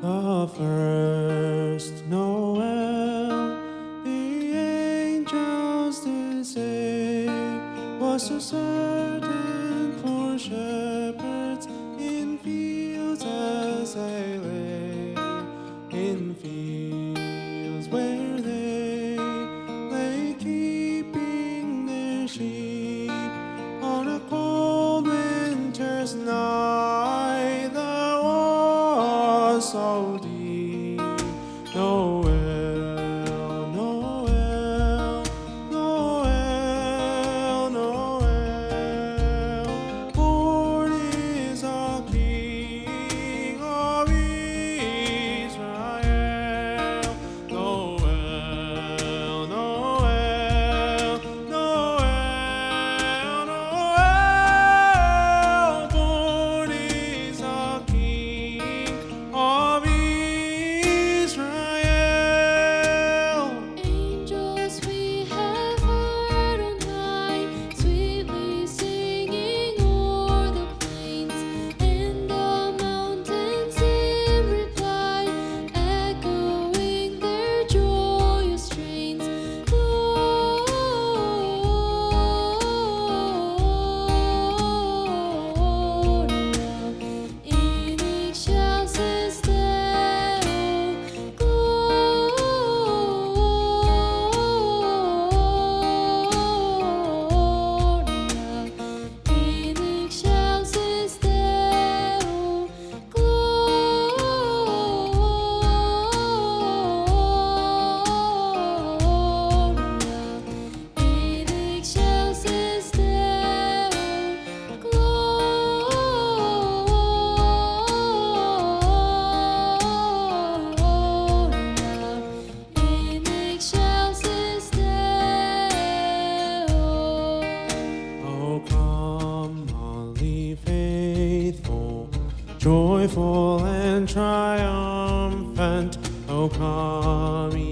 The first Noel, the angels did say, was so certain. joyful and triumphant, O come